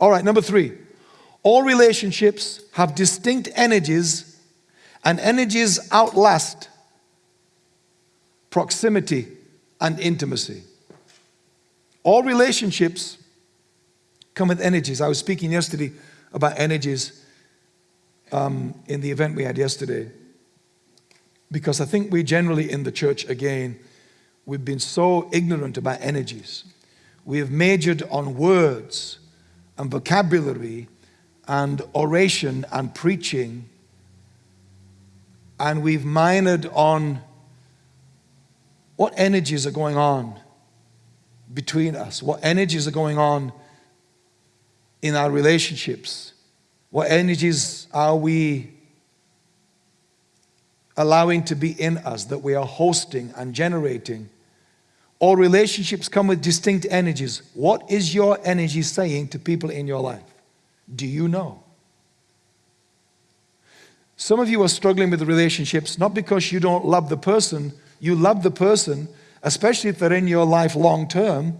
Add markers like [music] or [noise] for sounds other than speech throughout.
All right, number three. All relationships have distinct energies, and energies outlast proximity and intimacy. All relationships come with energies. I was speaking yesterday about energies um, in the event we had yesterday because I think we generally in the church, again, we've been so ignorant about energies. We have majored on words and vocabulary and oration and preaching, and we've minored on what energies are going on between us, what energies are going on in our relationships, what energies are we allowing to be in us that we are hosting and generating. All relationships come with distinct energies. What is your energy saying to people in your life? Do you know? Some of you are struggling with relationships not because you don't love the person, you love the person, especially if they're in your life long term.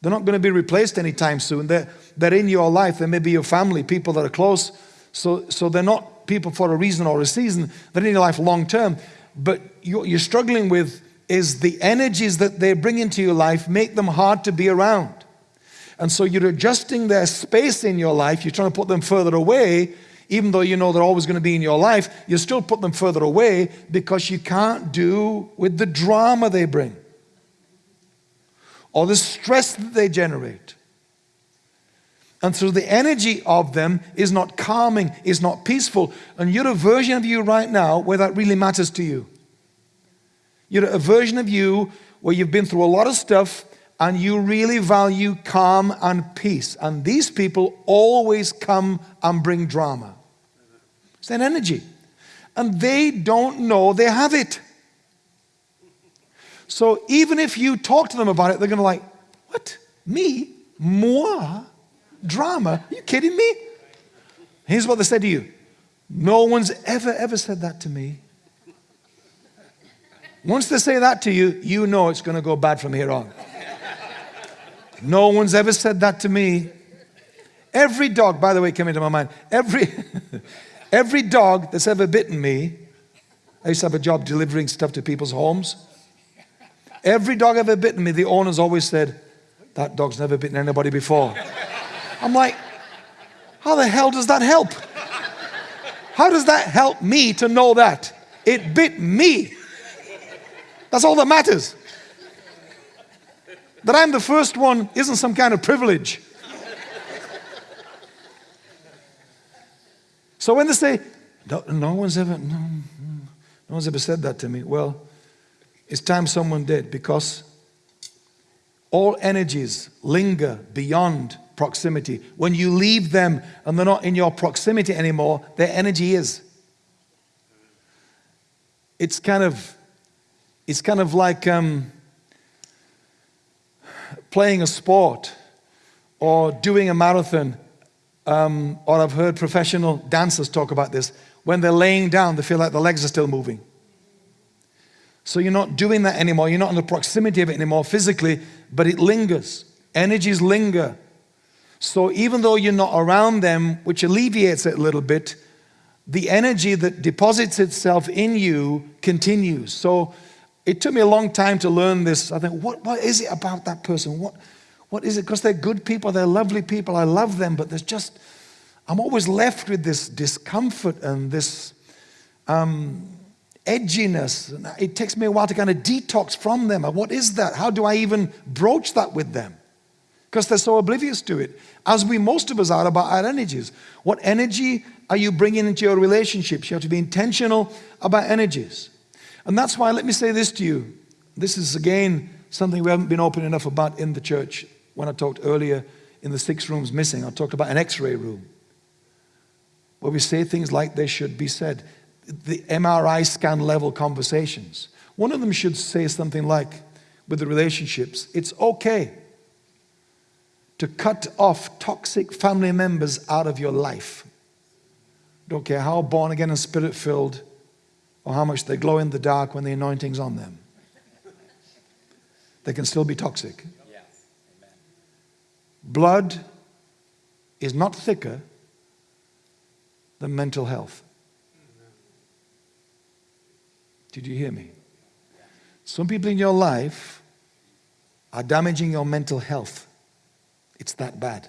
They're not going to be replaced anytime soon. They're, they're in your life. They may be your family, people that are close. So, so they're not people for a reason or a season. They're in your life long term. But you're, you're struggling with is the energies that they bring into your life make them hard to be around. And so you're adjusting their space in your life. You're trying to put them further away, even though you know they're always going to be in your life. You still put them further away because you can't do with the drama they bring or the stress that they generate. And so the energy of them is not calming, is not peaceful. And you're a version of you right now where that really matters to you. You're a version of you where you've been through a lot of stuff and you really value calm and peace. And these people always come and bring drama. It's that energy. And they don't know they have it. So even if you talk to them about it, they're going to like, what? Me? Moi? Drama? Are you kidding me? Here's what they said to you. No one's ever, ever said that to me. Once they say that to you, you know it's going to go bad from here on. No one's ever said that to me. Every dog, by the way, came into my mind. Every, [laughs] every dog that's ever bitten me, I used to have a job delivering stuff to people's homes. Every dog ever bitten me, the owners always said, that dog's never bitten anybody before. I'm like, how the hell does that help? How does that help me to know that? It bit me. That's all that matters. That I'm the first one isn't some kind of privilege. So when they say, no, no one's ever, no, no one's ever said that to me. Well, it's time someone did because all energies linger beyond proximity. When you leave them and they're not in your proximity anymore, their energy is. It's kind of, it's kind of like um, playing a sport or doing a marathon. Um, or I've heard professional dancers talk about this. When they're laying down, they feel like the legs are still moving. So you're not doing that anymore. You're not in the proximity of it anymore physically, but it lingers. Energies linger. So even though you're not around them, which alleviates it a little bit, the energy that deposits itself in you continues. So it took me a long time to learn this. I think, what, what is it about that person? What, what is it? Because they're good people, they're lovely people, I love them, but there's just, I'm always left with this discomfort and this um, edginess. And it takes me a while to kind of detox from them. What is that? How do I even broach that with them? Because they're so oblivious to it, as we most of us are about our energies. What energy are you bringing into your relationships? You have to be intentional about energies. And that's why, let me say this to you. This is, again, something we haven't been open enough about in the church. When I talked earlier in the six rooms missing, I talked about an x-ray room where we say things like they should be said the MRI scan level conversations. One of them should say something like, with the relationships, it's okay to cut off toxic family members out of your life. Don't care how born again and spirit filled or how much they glow in the dark when the anointing's on them. They can still be toxic. Blood is not thicker than mental health. Did you hear me? Some people in your life are damaging your mental health. It's that bad.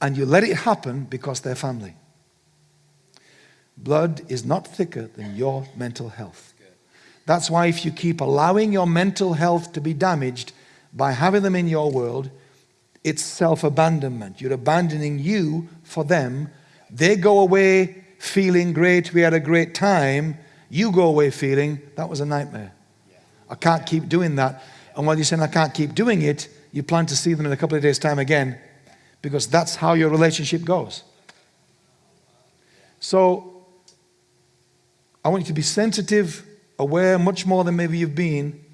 And you let it happen because they're family. Blood is not thicker than your mental health. That's why if you keep allowing your mental health to be damaged by having them in your world, it's self-abandonment. You're abandoning you for them. They go away feeling great, we had a great time. You go away feeling, that was a nightmare. I can't keep doing that. And while you're saying I can't keep doing it, you plan to see them in a couple of days' time again because that's how your relationship goes. So I want you to be sensitive, aware, much more than maybe you've been,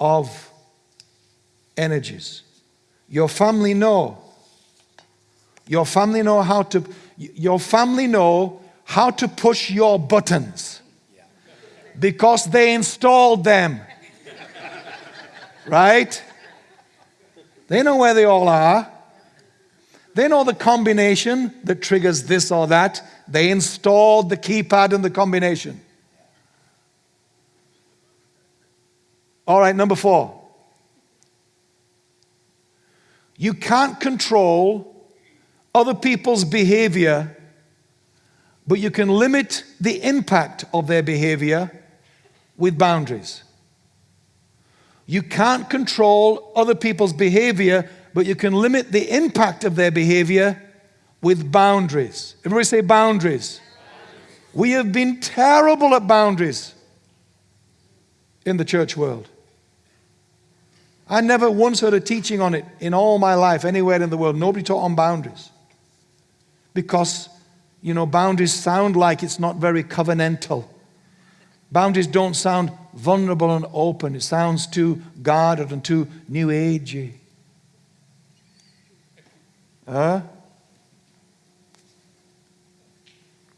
of energies. Your family know. Your family know how to, your family know how to push your buttons because they installed them. Right? They know where they all are. They know the combination that triggers this or that. They installed the keypad and the combination. All right, number four. You can't control other people's behavior, but you can limit the impact of their behavior with boundaries. You can't control other people's behavior, but you can limit the impact of their behavior with boundaries. Everybody say boundaries. We have been terrible at boundaries in the church world. I never once heard a teaching on it in all my life, anywhere in the world. Nobody taught on boundaries. Because, you know, boundaries sound like it's not very covenantal. Boundaries don't sound vulnerable and open. It sounds too guarded and too new agey. Huh?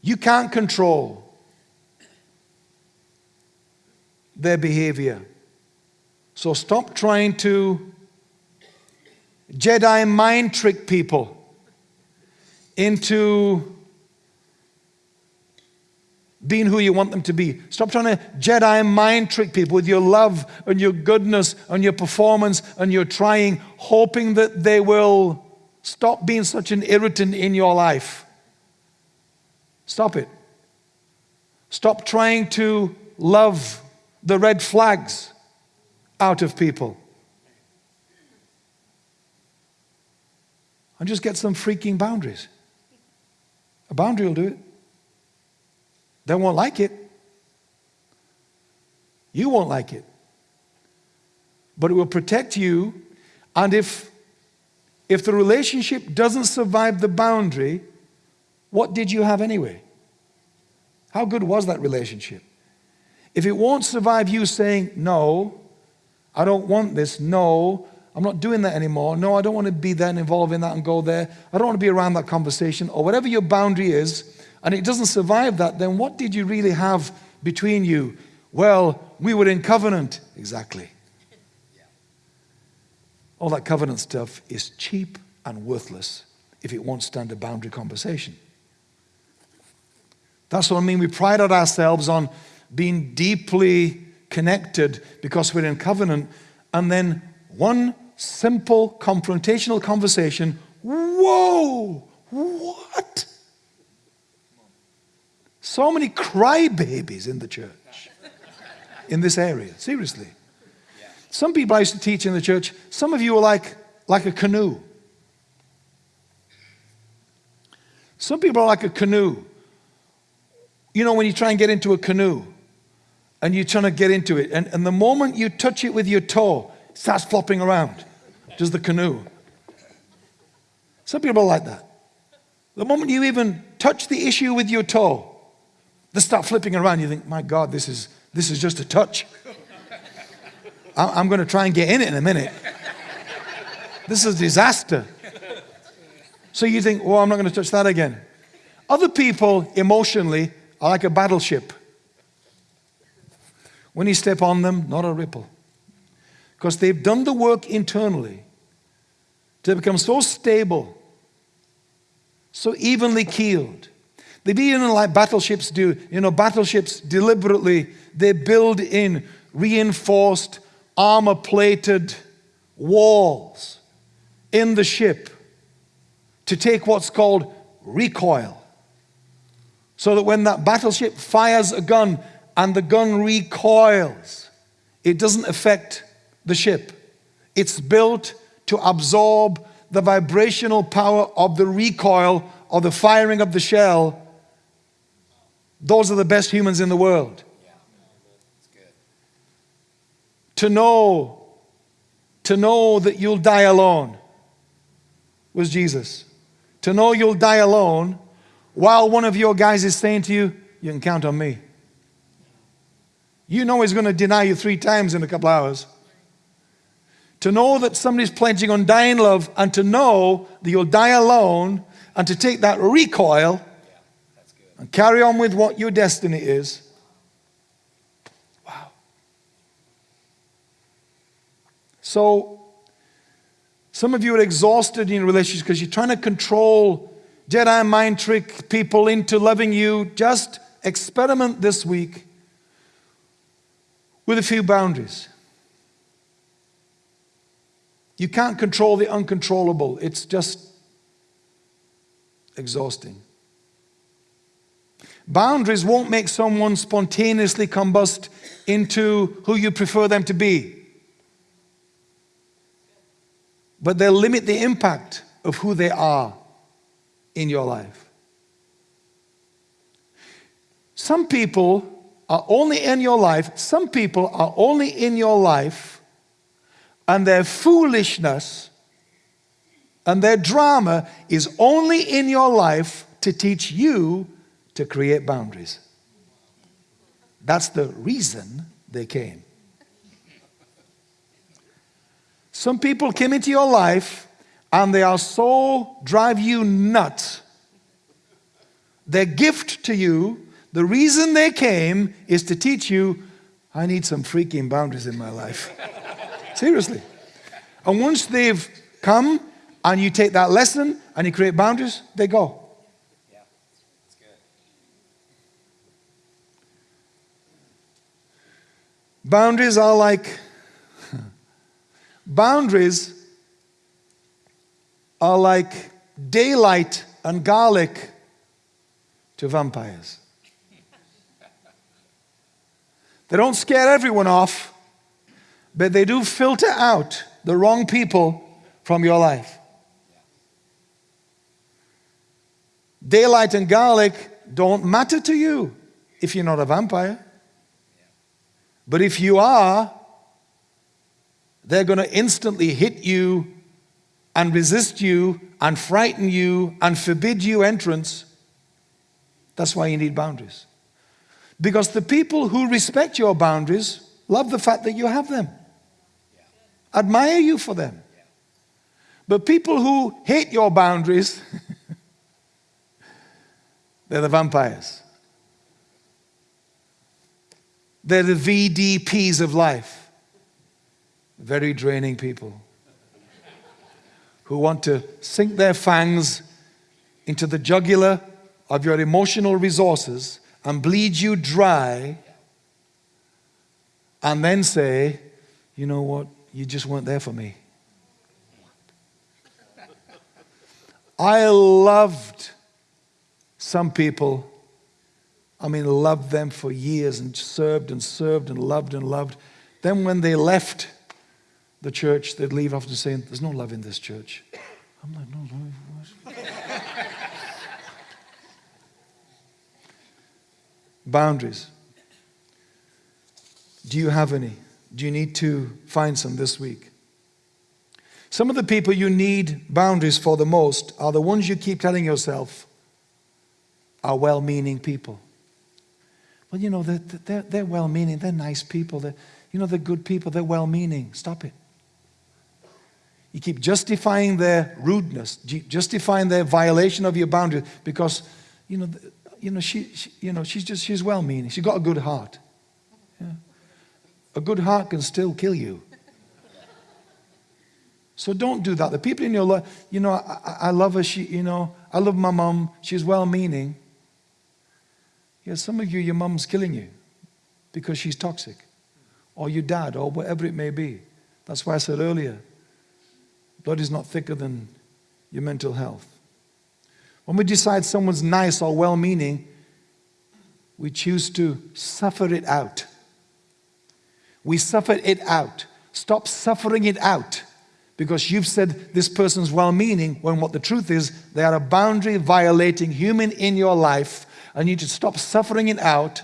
You can't control their behavior. So stop trying to Jedi mind trick people into being who you want them to be. Stop trying to Jedi mind trick people with your love and your goodness and your performance and your trying, hoping that they will stop being such an irritant in your life. Stop it. Stop trying to love the red flags out of people. And just get some freaking boundaries. A boundary will do it. They won't like it. You won't like it. But it will protect you. And if, if the relationship doesn't survive the boundary, what did you have anyway? How good was that relationship? If it won't survive you saying, no, I don't want this, no, I'm not doing that anymore. No, I don't want to be there and involved in that and go there. I don't want to be around that conversation or whatever your boundary is, and it doesn't survive that, then what did you really have between you? Well, we were in covenant. Exactly. All that covenant stuff is cheap and worthless if it won't stand a boundary conversation. That's what I mean. We pride ourselves on being deeply connected because we're in covenant, and then one simple confrontational conversation, whoa, what? So many crybabies in the church, in this area, seriously. Some people I used to teach in the church, some of you are like, like a canoe. Some people are like a canoe. You know, when you try and get into a canoe and you're trying to get into it, and, and the moment you touch it with your toe, it starts flopping around, just the canoe. Some people are like that. The moment you even touch the issue with your toe, they start flipping around. You think, my God, this is, this is just a touch. [laughs] I'm going to try and get in it in a minute. This is a disaster. So you think, oh, I'm not going to touch that again. Other people, emotionally, are like a battleship. When you step on them, not a ripple. Because they've done the work internally to become so stable so evenly keeled. They've even like battleships do, you know, battleships deliberately, they build in reinforced, armor plated walls in the ship to take what's called recoil. So that when that battleship fires a gun and the gun recoils, it doesn't affect the ship. It's built to absorb the vibrational power of the recoil or the firing of the shell. Those are the best humans in the world. To know, to know that you'll die alone was Jesus. To know you'll die alone while one of your guys is saying to you, You can count on me. You know he's going to deny you three times in a couple hours. To know that somebody's pledging on dying love and to know that you'll die alone and to take that recoil and carry on with what your destiny is. Wow. So, some of you are exhausted in your relationships because you're trying to control Jedi mind trick people into loving you. Just experiment this week with a few boundaries. You can't control the uncontrollable, it's just exhausting. Boundaries won't make someone spontaneously combust into who you prefer them to be but they'll limit the impact of who they are in your life. Some people are only in your life, some people are only in your life, and their foolishness and their drama is only in your life to teach you to create boundaries. That's the reason they came. Some people came into your life and they are so drive you nuts. Their gift to you, the reason they came is to teach you, I need some freaking boundaries in my life. [laughs] Seriously. And once they've come and you take that lesson and you create boundaries, they go. Yeah, that's good. Boundaries are like [laughs] Boundaries are like daylight and garlic to vampires. They don't scare everyone off, but they do filter out the wrong people from your life. Daylight and garlic don't matter to you if you're not a vampire. But if you are, they're going to instantly hit you and resist you and frighten you and forbid you entrance. That's why you need boundaries. Because the people who respect your boundaries love the fact that you have them, admire you for them. But people who hate your boundaries, [laughs] they're the vampires. They're the VDPs of life very draining people who want to sink their fangs into the jugular of your emotional resources and bleed you dry and then say, you know what, you just weren't there for me. I loved some people, I mean, loved them for years and served and served and loved and loved. Then when they left the church, they'd leave after saying, There's no love in this church. I'm like, No, no. Boundaries. Do you have any? Do you need to find some this week? Some of the people you need boundaries for the most are the ones you keep telling yourself are well meaning people. Well, you know, they're, they're, they're well meaning, they're nice people, they're, you know, they're good people, they're well meaning. Stop it. You keep justifying their rudeness, justifying their violation of your boundaries because, you know, you know, she, she you know she's just, she's well-meaning. She's got a good heart. Yeah. A good heart can still kill you. So don't do that. The people in your life, you know, I, I love her, she, you know, I love my mom, she's well meaning. Yeah, some of you, your mom's killing you because she's toxic, or your dad, or whatever it may be. That's why I said earlier, blood is not thicker than your mental health. When we decide someone's nice or well meaning, we choose to suffer it out. We suffer it out. Stop suffering it out because you've said this person's well meaning when what the truth is, they are a boundary violating human in your life and you need to stop suffering it out,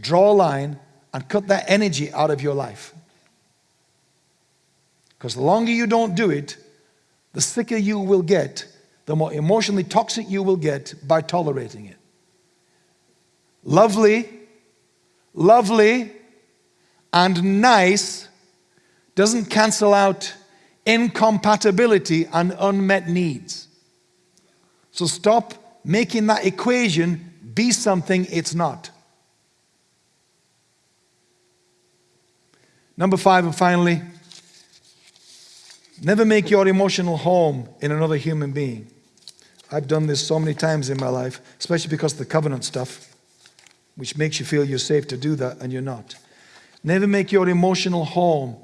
draw a line, and cut that energy out of your life. Because the longer you don't do it, the sicker you will get, the more emotionally toxic you will get by tolerating it. Lovely, lovely, and nice doesn't cancel out incompatibility and unmet needs. So stop making that equation be something it's not. Number five, and finally, never make your emotional home in another human being. I've done this so many times in my life, especially because of the covenant stuff, which makes you feel you're safe to do that, and you're not. Never make your emotional home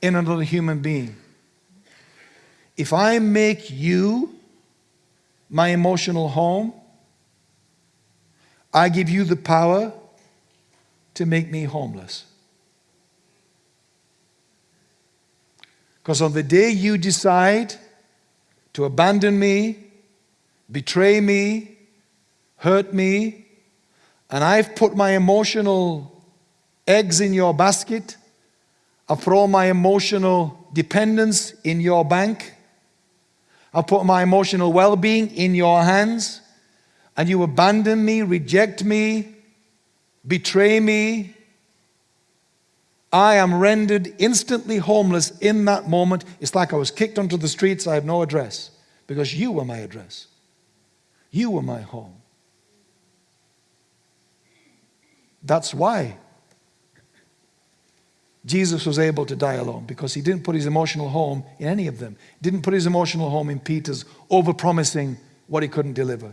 in another human being. If I make you my emotional home, I give you the power to make me homeless. Because on the day you decide to abandon me, betray me, hurt me, and I've put my emotional eggs in your basket, I've throw my emotional dependence in your bank, I've put my emotional well being in your hands, and you abandon me, reject me, betray me. I am rendered instantly homeless in that moment. It's like I was kicked onto the streets, I have no address because you were my address. You were my home. That's why Jesus was able to die alone because he didn't put his emotional home in any of them. Didn't put his emotional home in Peter's, over-promising what he couldn't deliver.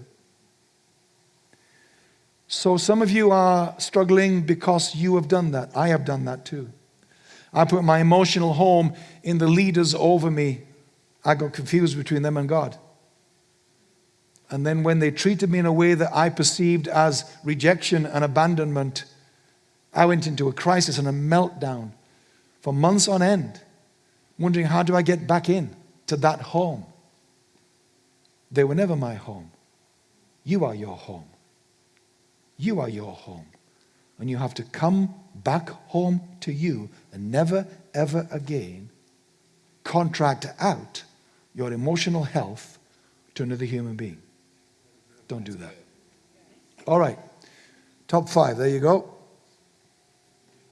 So some of you are struggling because you have done that. I have done that too. I put my emotional home in the leaders over me. I got confused between them and God. And then when they treated me in a way that I perceived as rejection and abandonment, I went into a crisis and a meltdown for months on end, wondering how do I get back in to that home? They were never my home. You are your home. You are your home. And you have to come back home to you and never, ever again contract out your emotional health to another human being. Don't do that. All right. Top five. There you go.